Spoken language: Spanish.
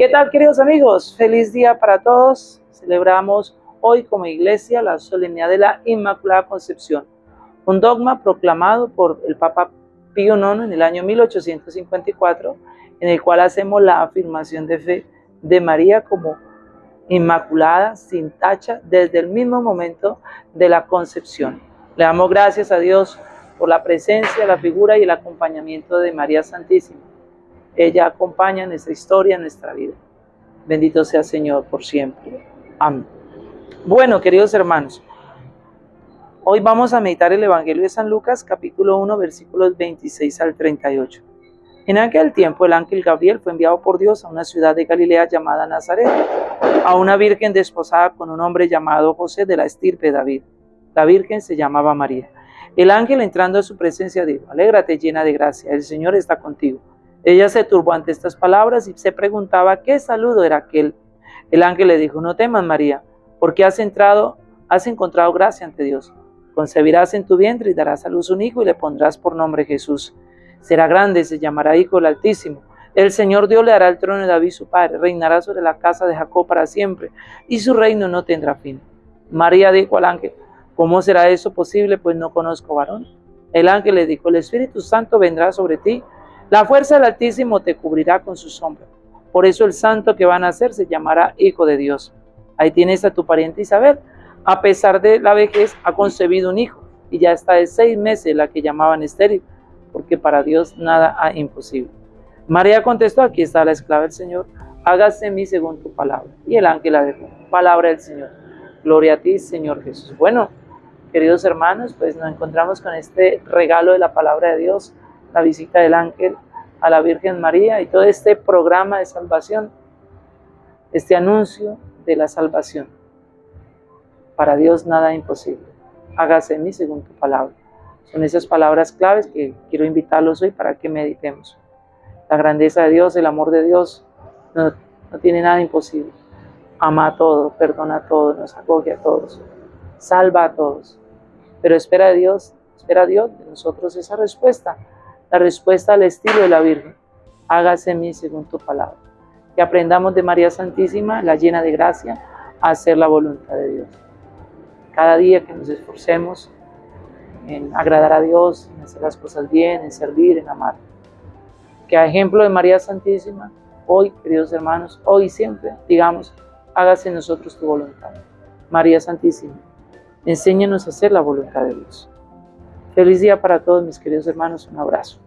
¿Qué tal queridos amigos? Feliz día para todos. Celebramos hoy como iglesia la solemnidad de la Inmaculada Concepción, un dogma proclamado por el Papa Pío IX en el año 1854, en el cual hacemos la afirmación de fe de María como inmaculada, sin tacha, desde el mismo momento de la concepción. Le damos gracias a Dios por la presencia, la figura y el acompañamiento de María Santísima. Ella acompaña nuestra historia, nuestra vida. Bendito sea Señor por siempre. Amén. Bueno, queridos hermanos, hoy vamos a meditar el Evangelio de San Lucas, capítulo 1, versículos 26 al 38. En aquel tiempo el ángel Gabriel fue enviado por Dios a una ciudad de Galilea llamada Nazaret, a una virgen desposada con un hombre llamado José de la estirpe David. La virgen se llamaba María. El ángel entrando a su presencia dijo, alégrate llena de gracia, el Señor está contigo. Ella se turbó ante estas palabras y se preguntaba qué saludo era aquel. El ángel le dijo, no temas María, porque has entrado, has encontrado gracia ante Dios. Concebirás en tu vientre y darás a luz un hijo y le pondrás por nombre Jesús. Será grande, se llamará Hijo del Altísimo. El Señor Dios le dará el trono de David su padre, reinará sobre la casa de Jacob para siempre, y su reino no tendrá fin. María dijo al ángel, ¿cómo será eso posible? Pues no conozco varón. El ángel le dijo, el Espíritu Santo vendrá sobre ti, la fuerza del Altísimo te cubrirá con su sombra. Por eso el santo que van a nacer se llamará Hijo de Dios. Ahí tienes a tu pariente Isabel. A pesar de la vejez, ha concebido un hijo, y ya está de seis meses la que llamaban estéril porque para Dios nada es imposible. María contestó, aquí está la esclava del Señor, hágase en mí según tu palabra. Y el ángel la dejó, palabra del Señor. Gloria a ti, Señor Jesús. Bueno, queridos hermanos, pues nos encontramos con este regalo de la palabra de Dios, la visita del ángel a la Virgen María y todo este programa de salvación, este anuncio de la salvación. Para Dios nada imposible. Hágase en mí según tu palabra. Son esas palabras claves que quiero invitarlos hoy para que meditemos. La grandeza de Dios, el amor de Dios, no, tiene nada imposible. Ama a todos, perdona a todos, nos acoge a todos, salva a todos. Pero espera a Dios, espera a Dios de nosotros esa respuesta, la respuesta al estilo de la Virgen. Hágase en mí según tu palabra. Que aprendamos de María Santísima, la llena de gracia, a hacer la voluntad de Dios. Cada día que nos esforcemos en agradar a Dios, en hacer las cosas bien, en servir, en amar. Que a ejemplo de María Santísima, hoy, queridos hermanos, hoy siempre, digamos, hágase en nosotros tu voluntad. María Santísima, enséñanos a hacer la voluntad de Dios. Feliz día para todos mis queridos hermanos, un abrazo.